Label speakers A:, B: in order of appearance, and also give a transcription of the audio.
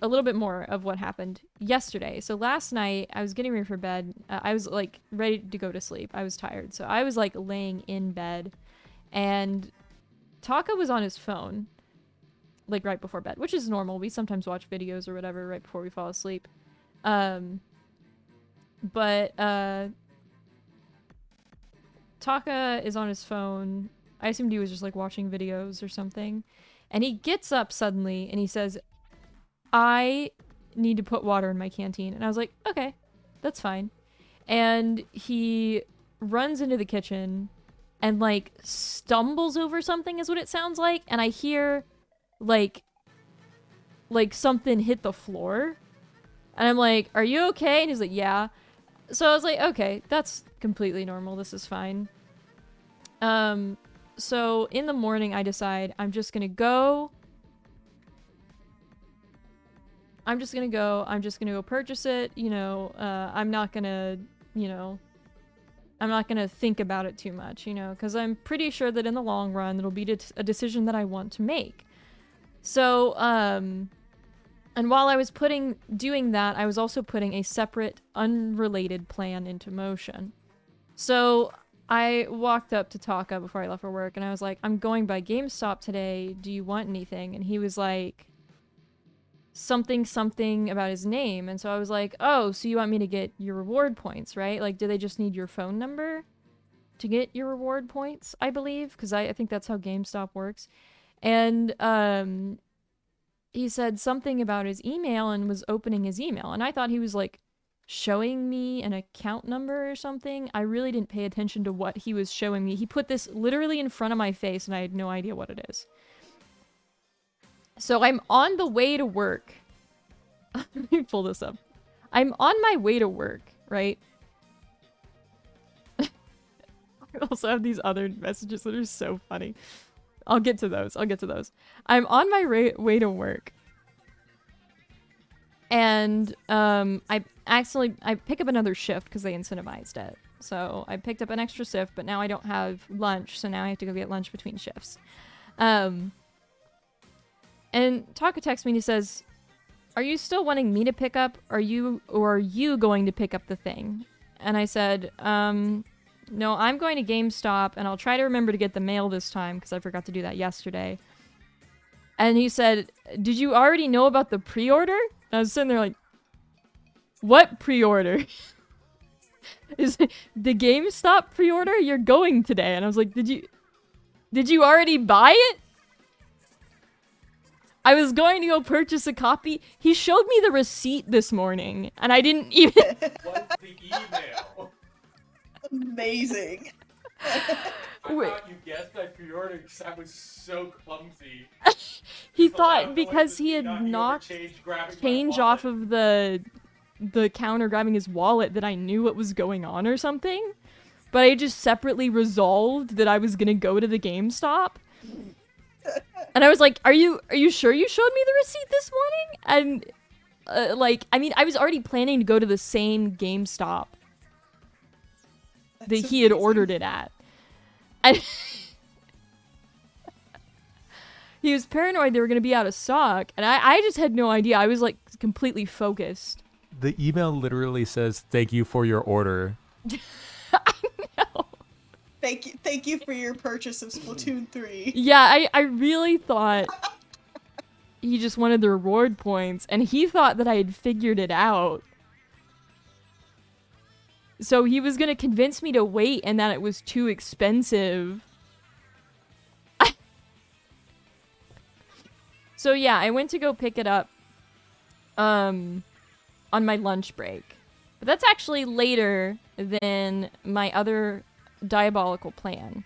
A: a little bit more of what happened yesterday. So last night I was getting ready for bed. Uh, I was like ready to go to sleep. I was tired. So I was like laying in bed and Taka was on his phone like right before bed, which is normal. We sometimes watch videos or whatever right before we fall asleep. Um but uh Taka is on his phone. I assumed he was just like watching videos or something. And he gets up suddenly and he says, I need to put water in my canteen. And I was like, okay, that's fine. And he runs into the kitchen and like stumbles over something is what it sounds like. And I hear like like something hit the floor. And I'm like, are you okay? And he's like, yeah. So I was like, okay, that's completely normal. This is fine. Um, so in the morning, I decide I'm just gonna go. I'm just gonna go. I'm just gonna go purchase it. You know, uh, I'm not gonna, you know, I'm not gonna think about it too much. You know, because I'm pretty sure that in the long run, it'll be a decision that I want to make. So, um, and while I was putting doing that, I was also putting a separate, unrelated plan into motion. So I walked up to Taka before I left for work and I was like, I'm going by GameStop today. Do you want anything? And he was like, something, something about his name. And so I was like, oh, so you want me to get your reward points, right? Like, do they just need your phone number to get your reward points? I believe, because I, I think that's how GameStop works. And um, he said something about his email and was opening his email. And I thought he was like showing me an account number or something. I really didn't pay attention to what he was showing me. He put this literally in front of my face and I had no idea what it is. So I'm on the way to work. Let me pull this up. I'm on my way to work, right? I also have these other messages that are so funny. I'll get to those. I'll get to those. I'm on my way to work and um, I accidentally I pick up another shift because they incentivized it. So I picked up an extra shift, but now I don't have lunch, so now I have to go get lunch between shifts. Um, and Taka texts me and he says, "Are you still wanting me to pick up? Are you or are you going to pick up the thing?" And I said, um, "No, I'm going to GameStop, and I'll try to remember to get the mail this time because I forgot to do that yesterday." And he said, "Did you already know about the pre-order?" I was sitting there like, what pre-order? Is the GameStop pre-order? You're going today. And I was like, did you, did you already buy it? I was going to go purchase a copy. He showed me the receipt this morning, and I didn't even.
B: What's the email?
C: Amazing.
B: I Wait. thought you guessed I pre-ordered because I was so clumsy.
A: he thought because he had knocked change off of the the counter grabbing his wallet that I knew what was going on or something. But I just separately resolved that I was gonna go to the GameStop. And I was like, "Are you are you sure you showed me the receipt this morning?" And uh, like, I mean, I was already planning to go to the same GameStop That's that he had ordered it at. And he was paranoid they were going to be out of stock, and I, I just had no idea. I was like completely focused.
D: The email literally says, "Thank you for your order."
C: Thank you, thank you for your purchase of Splatoon three.
A: Yeah, I, I really thought he just wanted the reward points, and he thought that I had figured it out. So he was gonna convince me to wait and that it was too expensive. so yeah, I went to go pick it up um on my lunch break. But that's actually later than my other diabolical plan.